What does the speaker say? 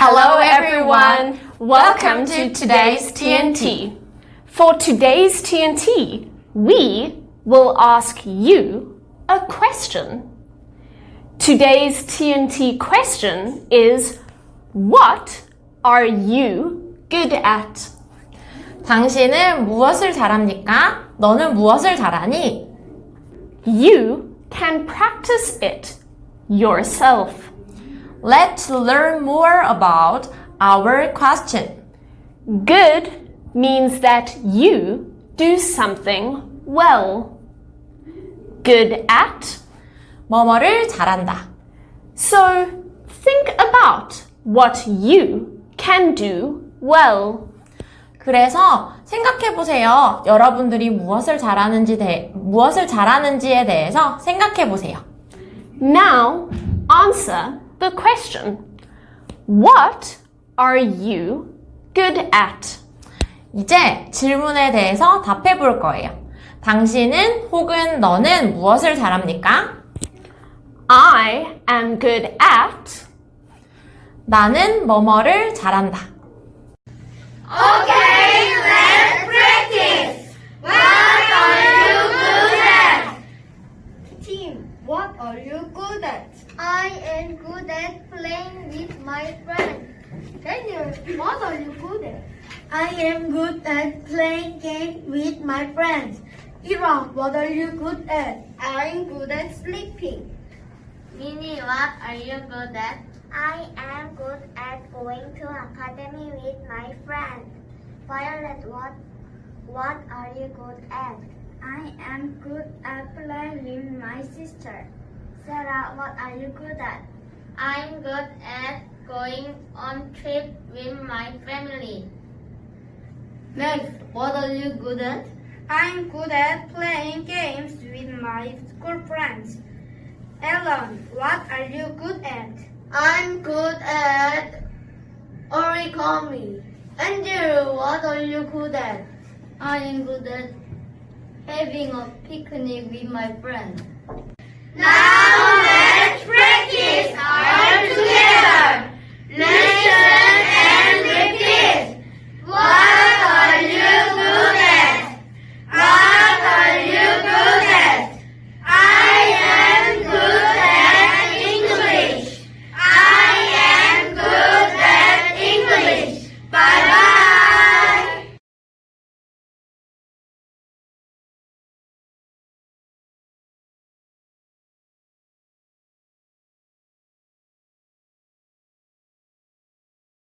Hello everyone! Welcome to today's TNT. For today's TNT, we will ask you a question. Today's TNT question is What are you good at? 당신은 무엇을 잘합니까? 너는 무엇을 잘하니? You can practice it yourself. Let's learn more about our question. Good means that you do something well. Good at. 뭐뭐를 잘한다. So think about what you can do well. 그래서 생각해 보세요. 여러분들이 무엇을 잘하는지 대, 무엇을 잘하는지에 대해서 생각해 보세요. Now answer the question. What are you good at? 이제 질문에 대해서 답해 볼 거예요. 당신은 혹은 너는 무엇을 잘합니까? I am good at. 나는 뭐뭐를 잘한다. Okay, I am good at playing with my friends. Daniel, what are you good at? I am good at playing games with my friends. Iran, what are you good at? I'm good at sleeping. Minnie, what are you good at? I am good at going to academy with my friends. Violet, what what are you good at? I am good at playing with my sister. Sarah, what are you good at? I'm good at going on trip with my family. Max, what are you good at? I'm good at playing games with my school friends. Ellen, what are you good at? I'm good at origami. Andrew, what are you good at? I am good at having a picnic with my friends. Now let's practice our